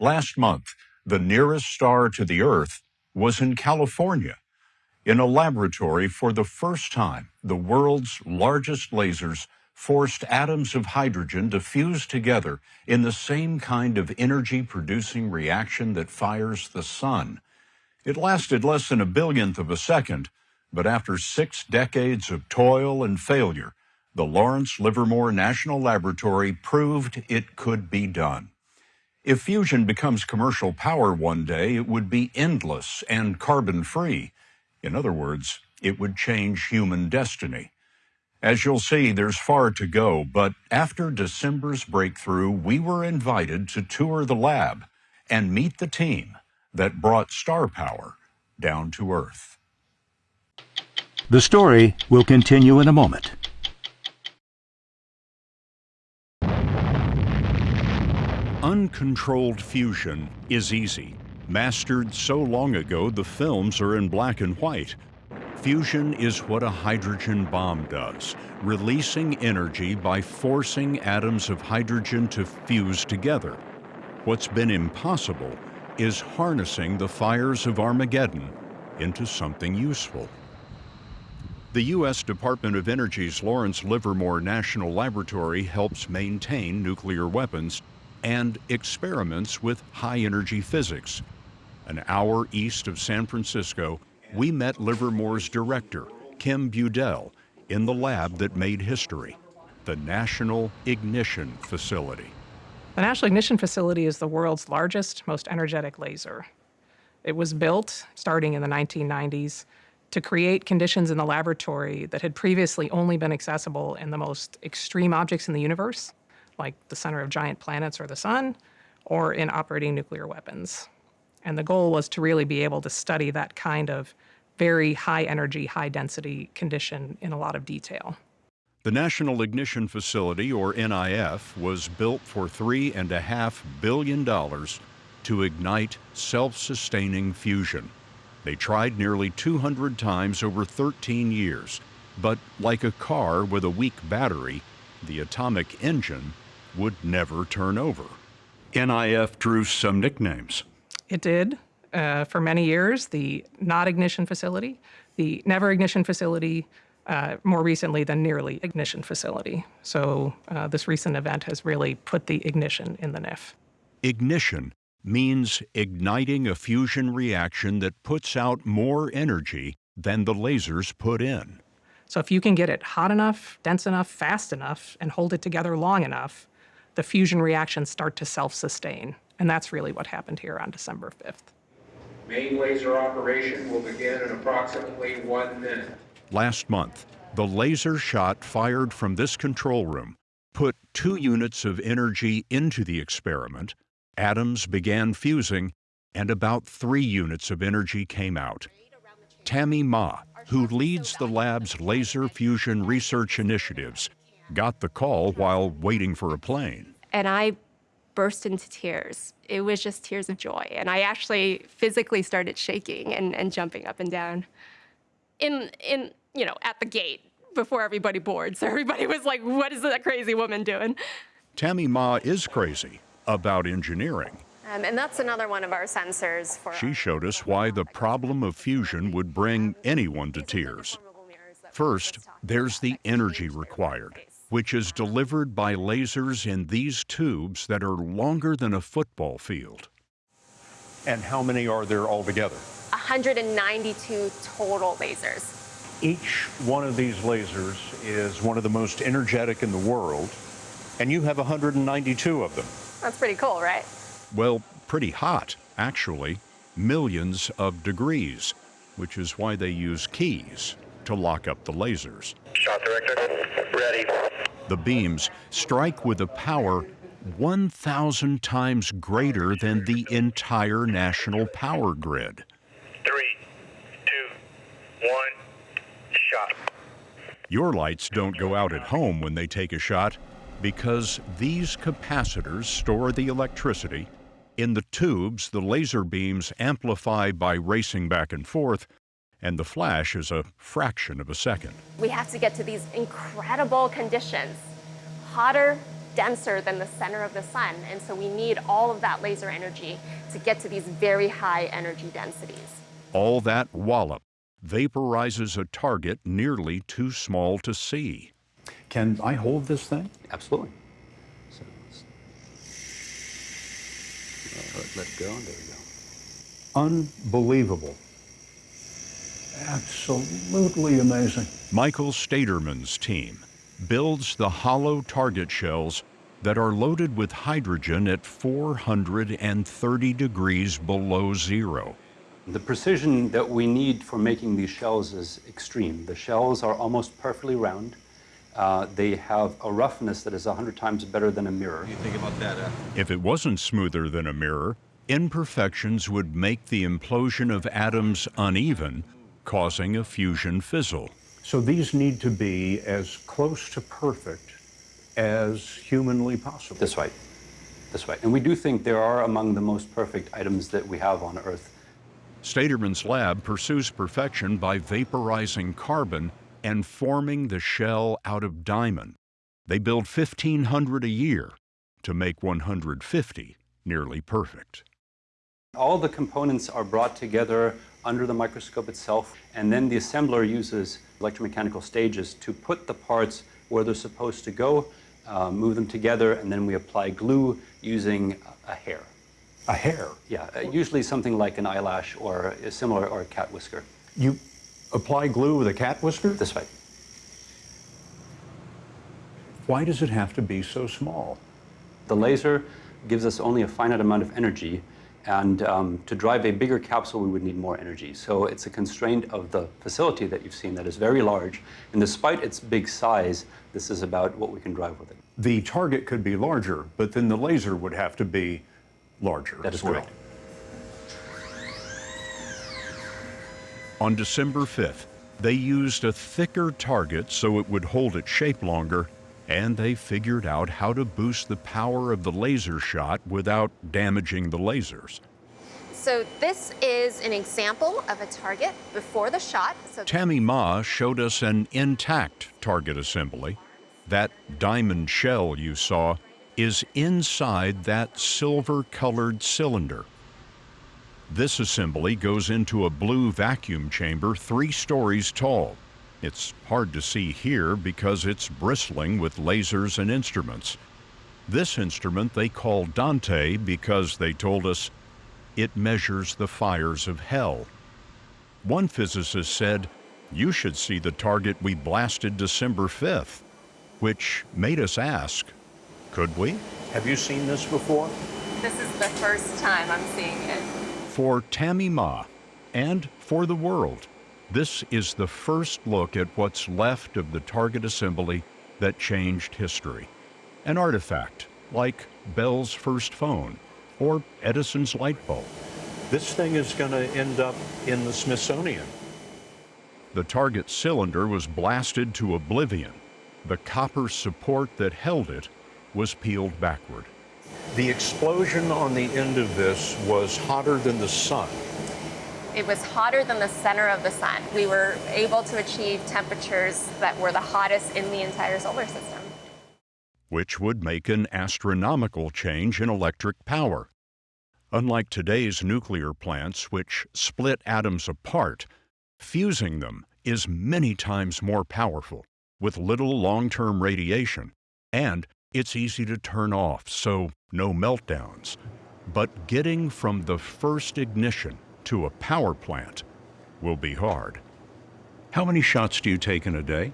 Last month, the nearest star to the Earth was in California. In a laboratory, for the first time, the world's largest lasers forced atoms of hydrogen to fuse together in the same kind of energy producing reaction that fires the sun. It lasted less than a billionth of a second, but after six decades of toil and failure, the Lawrence Livermore National Laboratory proved it could be done. If fusion becomes commercial power one day, it would be endless and carbon free. In other words, it would change human destiny. As you'll see, there's far to go, but after December's breakthrough, we were invited to tour the lab and meet the team that brought star power down to Earth. The story will continue in a moment. Uncontrolled fusion is easy. Mastered so long ago, the films are in black and white. Fusion is what a hydrogen bomb does, releasing energy by forcing atoms of hydrogen to fuse together. What's been impossible is harnessing the fires of Armageddon into something useful. The U.S. Department of Energy's Lawrence Livermore National Laboratory helps maintain nuclear weapons and experiments with high-energy physics. An hour east of San Francisco, we met Livermore's director, Kim Budil, in the lab that made history, the National Ignition Facility. The National Ignition Facility is the world's largest, most energetic laser. It was built starting in the 1990s to create conditions in the laboratory that had previously only been accessible in the most extreme objects in the universe, like the center of giant planets or the sun, or in operating nuclear weapons. And the goal was to really be able to study that kind of very high energy, high density condition in a lot of detail. The National Ignition Facility, or NIF, was built for $3.5 billion to ignite self-sustaining fusion. They tried nearly 200 times over 13 years, but like a car with a weak battery, the atomic engine would never turn over. NIF drew some nicknames. It did. Uh, for many years, the not ignition facility, the never ignition facility, uh, more recently the nearly ignition facility. So uh, this recent event has really put the ignition in the NIF. Ignition means igniting a fusion reaction that puts out more energy than the lasers put in. So if you can get it hot enough, dense enough, fast enough, and hold it together long enough, the fusion reactions start to self-sustain. And that's really what happened here on December 5th. Main laser operation will begin in approximately one minute. Last month, the laser shot fired from this control room put two units of energy into the experiment, atoms began fusing, and about three units of energy came out. Tammy Ma, who leads the lab's laser fusion research initiatives, got the call while waiting for a plane. And I burst into tears. It was just tears of joy. And I actually physically started shaking and, and jumping up and down. In, in, you know, at the gate before everybody boards. So everybody was like, what is that crazy woman doing? Tammy Ma is crazy about engineering. Um, and that's another one of our sensors for. She showed us why the problem of fusion would bring anyone to tears. First, there's the energy required which is delivered by lasers in these tubes that are longer than a football field. And how many are there altogether? 192 total lasers. Each one of these lasers is one of the most energetic in the world, and you have 192 of them. That's pretty cool, right? Well, pretty hot, actually. Millions of degrees, which is why they use keys to lock up the lasers. Shot director, ready. The beams strike with a power 1,000 times greater than the entire national power grid. Three, two, one, shot. Your lights don't go out at home when they take a shot because these capacitors store the electricity. In the tubes, the laser beams amplify by racing back and forth and the flash is a fraction of a second. We have to get to these incredible conditions, hotter denser than the center of the sun. And so we need all of that laser energy to get to these very high energy densities. All that wallop vaporizes a target nearly too small to see. Can I hold this thing? Absolutely. So let's, uh, let it go. There we go. Unbelievable. Absolutely amazing. Michael Stadermann's team builds the hollow target shells that are loaded with hydrogen at 430 degrees below zero. The precision that we need for making these shells is extreme. The shells are almost perfectly round. Uh, they have a roughness that is 100 times better than a mirror. You think about that? Uh... If it wasn't smoother than a mirror, imperfections would make the implosion of atoms uneven, causing a fusion fizzle. So these need to be as close to perfect as humanly possible. That's right. That's right. And we do think there are among the most perfect items that we have on Earth. Stadermann's lab pursues perfection by vaporizing carbon and forming the shell out of diamond. They build 1,500 a year to make 150 nearly perfect. All the components are brought together under the microscope itself, and then the assembler uses electromechanical stages to put the parts where they're supposed to go, uh, move them together, and then we apply glue using a hair. A hair? Yeah, uh, usually something like an eyelash or a similar or a cat whisker. You apply glue with a cat whisker? This way. Why does it have to be so small? The laser gives us only a finite amount of energy, and um, to drive a bigger capsule, we would need more energy. So it's a constraint of the facility that you've seen that is very large. And despite its big size, this is about what we can drive with it. The target could be larger, but then the laser would have to be larger. That is well. correct. On December 5th, they used a thicker target so it would hold its shape longer, and they figured out how to boost the power of the laser shot without damaging the lasers. So this is an example of a target before the shot. So Tammy Ma showed us an intact target assembly. That diamond shell you saw is inside that silver-colored cylinder. This assembly goes into a blue vacuum chamber three stories tall. It's hard to see here because it's bristling with lasers and instruments. This instrument they call Dante because they told us it measures the fires of hell. One physicist said, you should see the target we blasted December 5th, which made us ask, could we? Have you seen this before? This is the first time I'm seeing it. For Tammy Ma and for the world, this is the first look at what's left of the target assembly that changed history. An artifact like Bell's first phone or Edison's light bulb. This thing is going to end up in the Smithsonian. The target cylinder was blasted to oblivion. The copper support that held it was peeled backward. The explosion on the end of this was hotter than the sun. It was hotter than the center of the sun. We were able to achieve temperatures that were the hottest in the entire solar system. Which would make an astronomical change in electric power. Unlike today's nuclear plants, which split atoms apart, fusing them is many times more powerful, with little long-term radiation, and it's easy to turn off, so no meltdowns. But getting from the first ignition to a power plant will be hard. How many shots do you take in a day?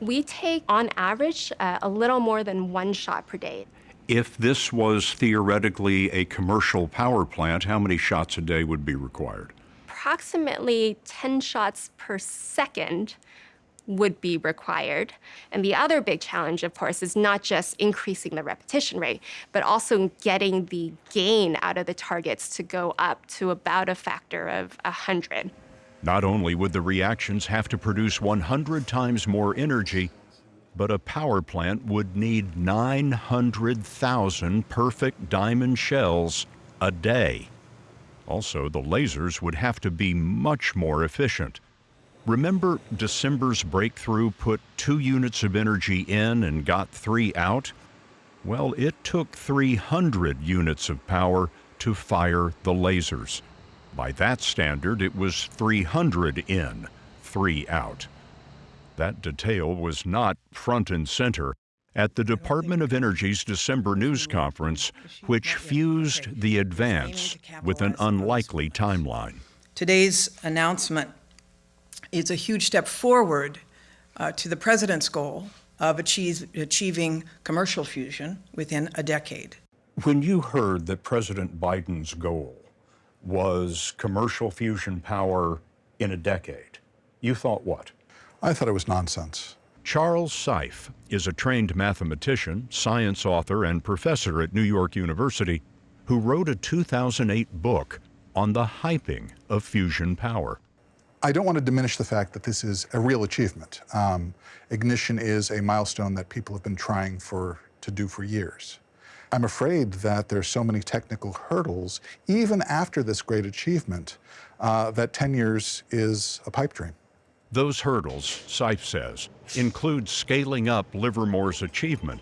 We take, on average, uh, a little more than one shot per day. If this was theoretically a commercial power plant, how many shots a day would be required? Approximately 10 shots per second would be required. And the other big challenge, of course, is not just increasing the repetition rate, but also getting the gain out of the targets to go up to about a factor of 100. Not only would the reactions have to produce 100 times more energy, but a power plant would need 900,000 perfect diamond shells a day. Also, the lasers would have to be much more efficient. Remember December's breakthrough put two units of energy in and got three out? Well, it took 300 units of power to fire the lasers. By that standard, it was 300 in, 3 out. That detail was not front and center at the Department of Energy's December news conference, which fused the advance with an unlikely timeline. Today's announcement is a huge step forward uh, to the President's goal of achieve, achieving commercial fusion within a decade. When you heard that President Biden's goal was commercial fusion power in a decade, you thought what? I thought it was nonsense. Charles Seife is a trained mathematician, science author, and professor at New York University who wrote a 2008 book on the hyping of fusion power. I don't want to diminish the fact that this is a real achievement. Um, ignition is a milestone that people have been trying for to do for years. I'm afraid that there's so many technical hurdles, even after this great achievement, uh, that 10 years is a pipe dream. Those hurdles, Seife says, include scaling up Livermore's achievement.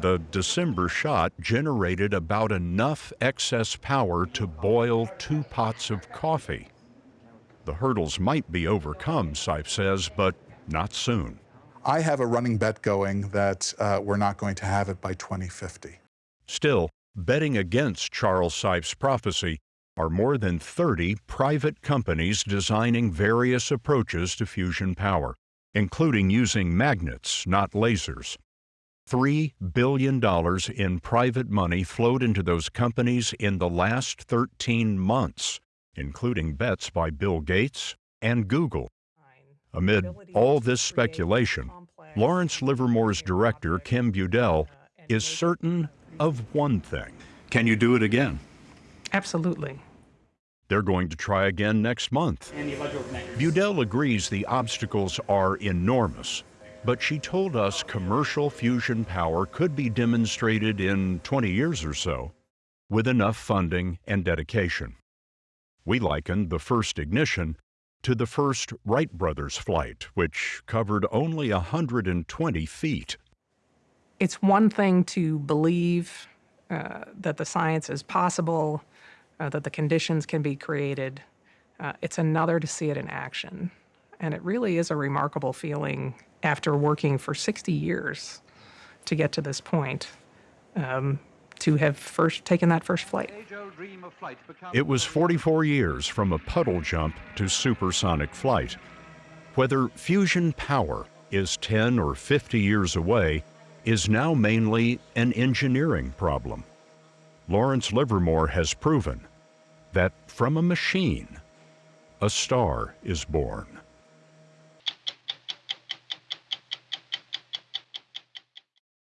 The December shot generated about enough excess power to boil two pots of coffee. The hurdles might be overcome, Seife says, but not soon. I have a running bet going that uh, we're not going to have it by 2050. Still, betting against Charles Seife's prophecy are more than 30 private companies designing various approaches to fusion power, including using magnets, not lasers. $3 billion in private money flowed into those companies in the last 13 months, including bets by Bill Gates and Google. Amid all this speculation, Lawrence Livermore's director, Kim Budil, is certain of one thing. Can you do it again? Absolutely. They're going to try again next month. Budil agrees the obstacles are enormous, but she told us commercial fusion power could be demonstrated in 20 years or so with enough funding and dedication. We likened the first ignition to the first Wright brothers flight, which covered only 120 feet. It's one thing to believe uh, that the science is possible uh, that the conditions can be created. Uh, it's another to see it in action. And it really is a remarkable feeling after working for 60 years to get to this point, um, to have first taken that first flight. It was 44 years from a puddle jump to supersonic flight. Whether fusion power is 10 or 50 years away is now mainly an engineering problem. Lawrence Livermore has proven that from a machine, a star is born.